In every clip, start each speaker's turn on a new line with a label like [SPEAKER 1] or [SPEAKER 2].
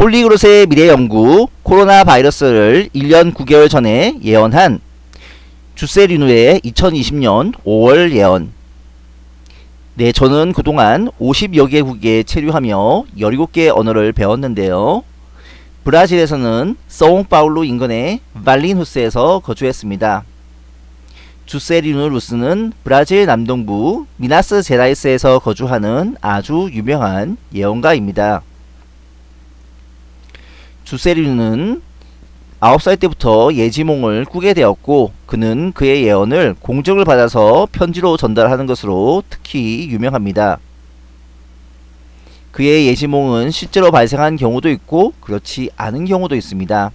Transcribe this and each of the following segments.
[SPEAKER 1] 폴리그롯의 미래 연구 코로나 바이러스를 1년 9개월 전에 예언한 주세리누의 2020년 5월 예언. 네 저는 그동안 50여 개국에 체류하며 17개 언어를 배웠는데요. 브라질에서는 서옹파울루 인근의 발린후스에서 거주했습니다. 주세리누 루스는 브라질 남동부 미나스 제라이스에서 거주하는 아주 유명한 예언가입니다 주세리누는 9살 때부터 예지몽을 꾸게 되었고 그는 그의 예언을 공적을 받아서 편지로 전달하는 것으로 특히 유명합니다. 그의 예지몽은 실제로 발생한 경우도 있고 그렇지 않은 경우도 있습니다.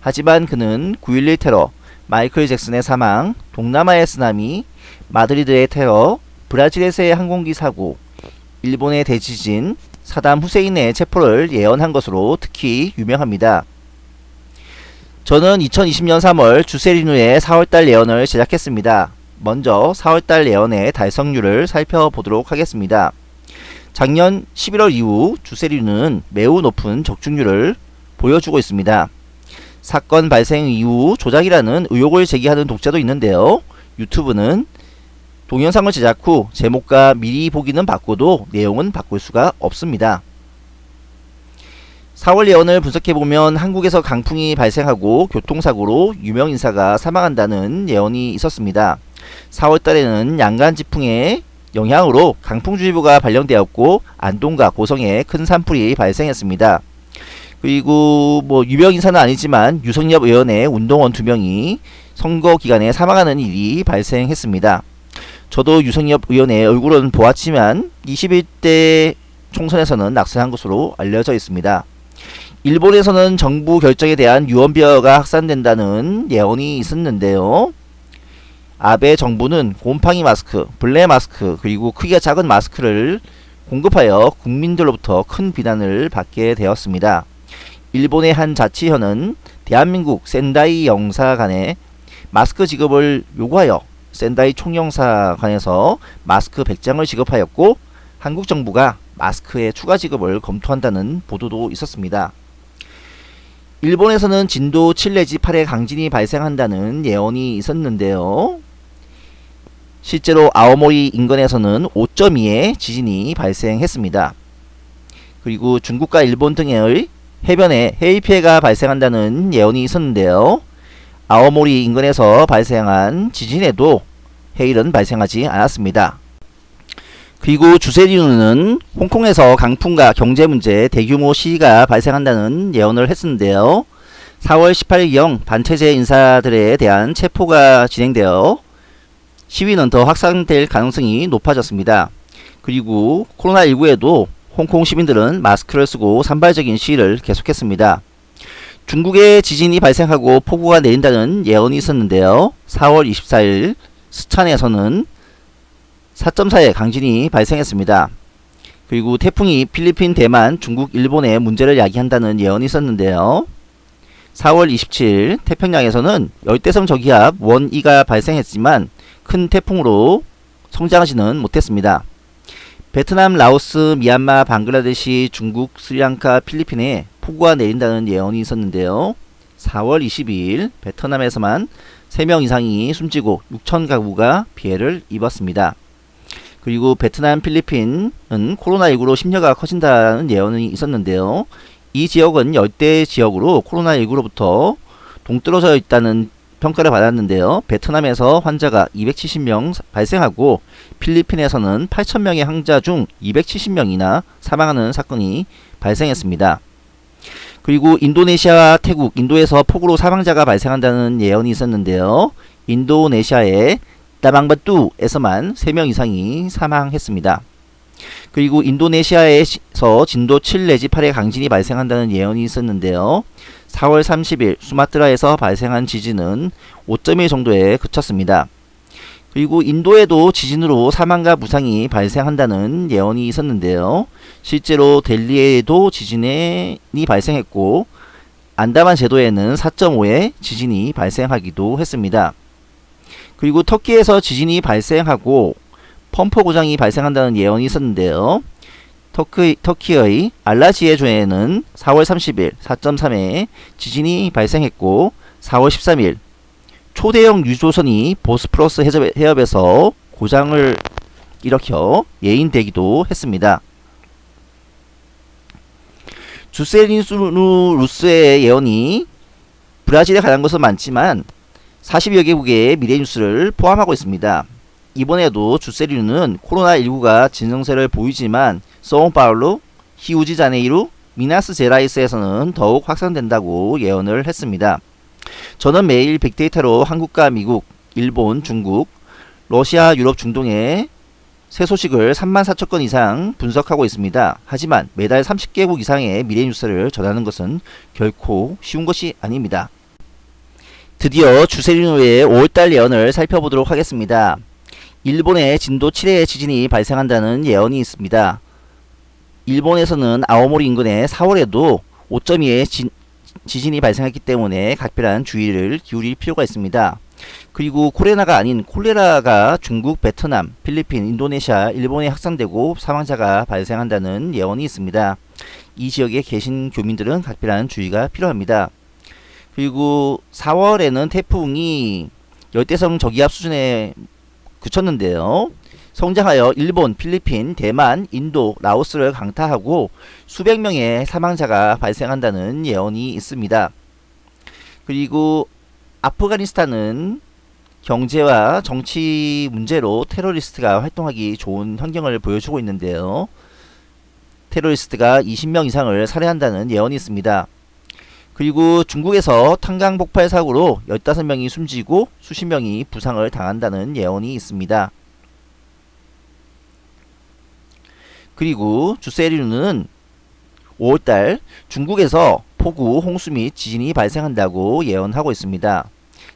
[SPEAKER 1] 하지만 그는 9.11 테러, 마이클 잭슨의 사망, 동남아의 쓰나미, 마드리드의 테러, 브라질에서의 항공기 사고, 일본의 대지진, 사담 후세인의 체포를 예언한 것으로 특히 유명합니다. 저는 2020년 3월 주세리누의 4월달 예언을 제작했습니다. 먼저 4월달 예언의 달성률을 살펴보도록 하겠습니다. 작년 11월 이후 주세리누는 매우 높은 적중률을 보여주고 있습니다. 사건 발생 이후 조작이라는 의혹을 제기하는 독자도 있는데요. 유튜브는 동영상을 제작 후 제목과 미리 보기는 바꿔도 내용은 바꿀 수가 없습니다. 4월 예언을 분석해보면 한국에서 강풍이 발생하고 교통사고로 유명인사가 사망한다는 예언이 있었습니다. 4월달에는 양간지풍의 영향으로 강풍주의보가 발령되었고 안동과 고성에 큰 산불이 발생했습니다. 그리고 뭐 유명인사는 아니지만 유성엽 의원의 운동원 두명이 선거 기간에 사망하는 일이 발생했습니다. 저도 유성엽 의원의 얼굴은 보았지만 21대 총선에서는 낙선한 것으로 알려져 있습니다. 일본에서는 정부 결정에 대한 유언비어가 확산된다는 예언이 있었는데요. 아베 정부는 곰팡이 마스크, 블레 마스크, 그리고 크기가 작은 마스크를 공급하여 국민들로부터 큰 비난을 받게 되었습니다. 일본의 한 자치현은 대한민국 센다이 영사관에 마스크 지급을 요구하여 센다이 총영사관에서 마스크 100장을 지급하였고 한국 정부가 마스크의 추가 지급을 검토한다는 보도도 있었습니다. 일본에서는 진도 7 내지 8의 강진이 발생한다는 예언이 있었는데요. 실제로 아오모리 인근에서는 5.2의 지진이 발생했습니다. 그리고 중국과 일본 등의 해변에 해일 피해가 발생한다는 예언이 있었는데요. 아오모리 인근에서 발생한 지진에도 해일은 발생하지 않았습니다. 그리고 주세리누는 홍콩에서 강풍과 경제문제 대규모 시위가 발생한다는 예언을 했었는데요. 4월 18일경 반체제 인사들에 대한 체포가 진행되어 시위는 더 확산될 가능성이 높아졌습니다. 그리고 코로나19에도 홍콩 시민들은 마스크를 쓰고 산발적인 시위를 계속했습니다. 중국에 지진이 발생하고 폭우가 내린다는 예언이 있었는데요. 4월 24일 스촨에서는 4.4의 강진이 발생했습니다. 그리고 태풍이 필리핀, 대만, 중국, 일본에 문제를 야기한다는 예언이 있었는데요. 4월 27일 태평양에서는 열대성 저기압 원2가 발생했지만 큰 태풍으로 성장하지는 못했습니다. 베트남, 라오스, 미얀마, 방글라데시, 중국, 스리랑카, 필리핀에 폭우가 내린다는 예언이 있었는데요. 4월 22일 베트남에서만 3명 이상이 숨지고 6천 가구가 피해를 입었습니다. 그리고 베트남, 필리핀은 코로나19로 심려가 커진다는 예언이 있었는데요. 이 지역은 열대 지역으로 코로나19로부터 동떨어져 있다는 평가를 받았는데요. 베트남에서 환자가 270명 발생하고 필리핀에서는 8천명의 항자 중 270명이나 사망하는 사건이 발생했습니다. 그리고 인도네시아와 태국, 인도에서 폭우로 사망자가 발생한다는 예언이 있었는데요. 인도네시아의 다방바뚜에서만 3명 이상이 사망했습니다. 그리고 인도네시아에서 진도 7 내지 8의 강진이 발생한다는 예언이 있었는데요. 4월 30일 수마트라에서 발생한 지진은 5.1 정도에 그쳤습니다. 그리고 인도에도 지진으로 사망과 부상이 발생한다는 예언이 있었는데요. 실제로 델리에도 지진이 발생했고 안다만 제도에는 4.5의 지진이 발생하기도 했습니다. 그리고 터키에서 지진이 발생하고 펌프 고장이 발생한다는 예언이 있었는데요. 터키, 터키의 알라지에 주에는 4월 30일 4.3에 지진이 발생했고 4월 13일 초대형 유조선이 보스프러스 해협, 해협에서 고장을 일으켜 예인되기도 했습니다. 주세리누루스의 예언이 브라질에 관한 것은 많지만 40여 개국의 미래 뉴스를 포함하고 있습니다. 이번에도 주세리누는 코로나19가 진정세를 보이지만 소옹파울루, 히우지자네이루, 미나스 제라이스에서는 더욱 확산된다고 예언을 했습니다. 저는 매일 빅데이터로 한국과 미국, 일본, 중국, 러시아, 유럽, 중동의 새 소식을 3만 4천 건 이상 분석하고 있습니다. 하지만 매달 30개국 이상의 미래 뉴스를 전하는 것은 결코 쉬운 것이 아닙니다. 드디어 주세리노의 5월달 예언을 살펴보도록 하겠습니다. 일본에 진도 7의 지진이 발생한다는 예언이 있습니다. 일본에서는 아오모리 인근에 4월에도 5.2의 진, 지진이 발생했기 때문에 각별한 주의를 기울일 필요가 있습니다. 그리고 코레나가 아닌 콜레라가 중국, 베트남, 필리핀, 인도네시아, 일본에 확산되고 사망자가 발생한다는 예언이 있습니다. 이 지역에 계신 교민들은 각별한 주의가 필요합니다. 그리고 4월에는 태풍이 열대성 저기압 수준에 그쳤는데요. 성장하여 일본, 필리핀, 대만, 인도, 라오스를 강타하고 수백 명의 사망자가 발생한다는 예언이 있습니다. 그리고 아프가니스탄은 경제와 정치 문제로 테러리스트가 활동하기 좋은 환경을 보여주고 있는데요. 테러리스트가 20명 이상을 살해한다는 예언이 있습니다. 그리고 중국에서 탄강 폭발 사고로 15명이 숨지고 수십 명이 부상을 당한다는 예언이 있습니다. 그리고 주세리누는 5월달 중국에서 폭우, 홍수 및 지진이 발생한다고 예언하고 있습니다.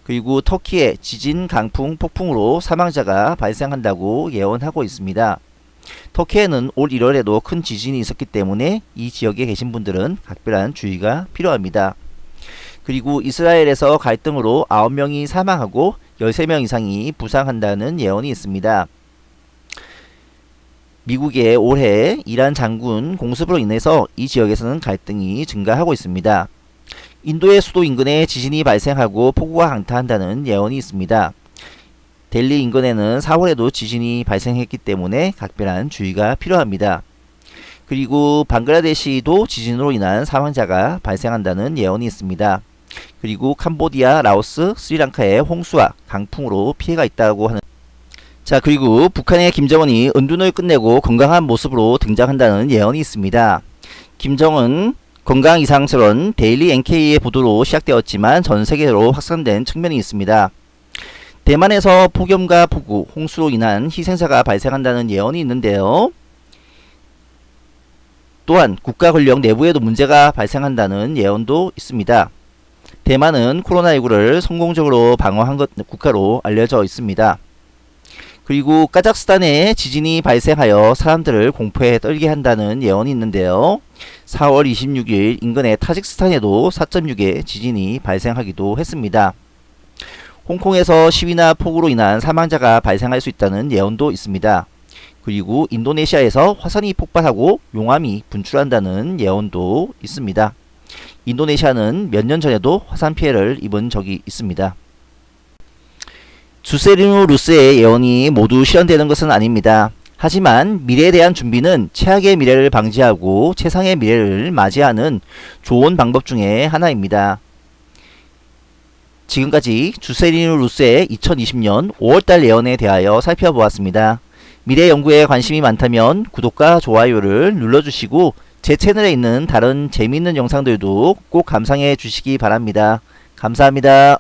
[SPEAKER 1] 그리고 터키의 지진, 강풍, 폭풍으로 사망자가 발생한다고 예언하고 있습니다. 터키에는 올 1월에도 큰 지진이 있었기 때문에 이 지역에 계신 분들은 각별한 주의가 필요합니다. 그리고 이스라엘에서 갈등으로 9명이 사망하고 13명 이상이 부상한다는 예언이 있습니다. 미국의 올해 이란 장군 공습으로 인해서 이 지역에서는 갈등이 증가하고 있습니다. 인도의 수도 인근에 지진이 발생하고 폭우가 강타한다는 예언이 있습니다. 델리 인근에는 4월에도 지진이 발생했기 때문에 각별한 주의가 필요합니다. 그리고 방글라데시도 지진으로 인한 사망자가 발생한다는 예언이 있습니다. 그리고 캄보디아, 라오스, 스리랑카의 홍수와 강풍으로 피해가 있다고 하는 자 그리고 북한의 김정은이 은둔을 끝내고 건강한 모습으로 등장한다는 예언이 있습니다. 김정은 건강 이상설은 데일리 NK의 보도로 시작되었지만 전 세계로 확산된 측면이 있습니다. 대만에서 폭염과 폭우, 홍수로 인한 희생자가 발생한다는 예언이 있는데요. 또한 국가 권력 내부에도 문제가 발생한다는 예언도 있습니다. 대만은 코로나19를 성공적으로 방어한 것 국가로 알려져 있습니다. 그리고 카자흐스탄에 지진이 발생하여 사람들을 공포에 떨게 한다는 예언이 있는데요. 4월 26일 인근의 타직스탄에도 4.6의 지진이 발생하기도 했습니다. 홍콩에서 시위나 폭우로 인한 사망자가 발생할 수 있다는 예언도 있습니다. 그리고 인도네시아에서 화산이 폭발하고 용암이 분출한다는 예언도 있습니다. 인도네시아는 몇 년 전에도 화산 피해를 입은 적이 있습니다. 주세리누 루스의 예언이 모두 실현되는 것은 아닙니다. 하지만 미래에 대한 준비는 최악의 미래를 방지하고 최상의 미래를 맞이하는 좋은 방법 중에 하나입니다. 지금까지 주세리누 루스의 2020년 5월달 예언에 대하여 살펴보았습니다. 미래 연구에 관심이 많다면 구독과 좋아요를 눌러주시고 제 채널에 있는 다른 재미있는 영상들도 꼭 감상해 주시기 바랍니다. 감사합니다.